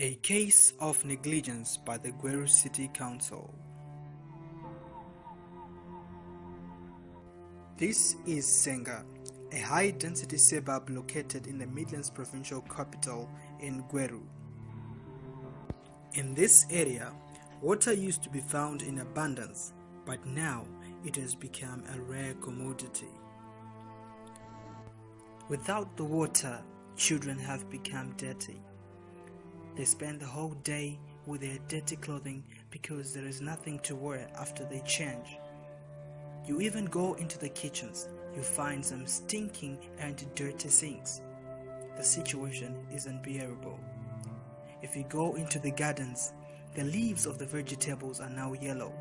A case of negligence by the Gweru City Council. This is Senga, a high-density suburb located in the Midlands provincial capital in Gweru. In this area, water used to be found in abundance, but now it has become a rare commodity. Without the water, children have become dirty. They spend the whole day with their dirty clothing because there is nothing to wear after they change. You even go into the kitchens, you find some stinking and dirty sinks. The situation is unbearable. If you go into the gardens, the leaves of the vegetables are now yellow.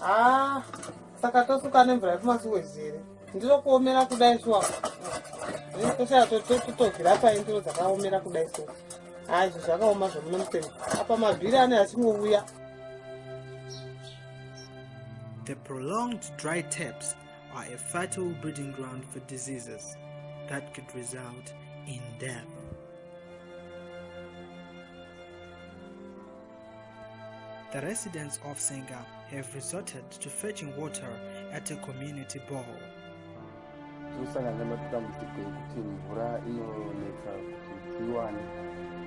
ha saka tosuka nemvura yekumasuwezi here ndiro kuomera kudai chiwaka toshaya totobvira pai ndiro dzakaomera kudai so ha izvi zvakaoma zvomuno museri apa mabhiri ane achingouya The prolonged dry taps are a fatal breeding ground for diseases that could result in death. The residents of Senga have resorted to fetching water at a community borehole. tinosangana nematambudziko ekuti mvura inonetsa kuti tiwane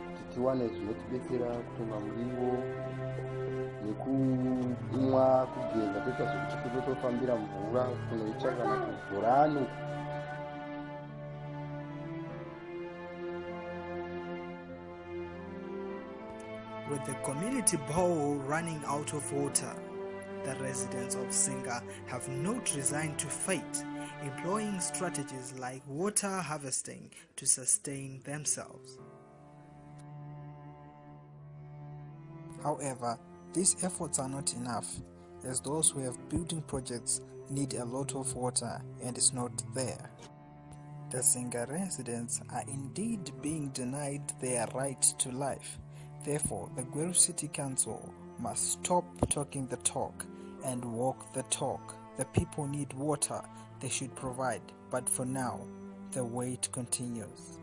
kuti tiwane zvinotibetsera kutonga muriwo nekumwa kugeza toita zvekuti kutotofambira mvura kunoitsvaka nakubhorani With the community bowl running out of water, the residents of Senga have not resigned to fate, employing strategies like water harvesting to sustain themselves. However, these efforts are not enough, as those who have building projects need a lot of water and it's not there. The Senga residents are indeed being denied their right to life. Therefore, the Gweru City Council must stop talking the talk and walk the talk. The people need water, they should provide, but for now, the wait continues.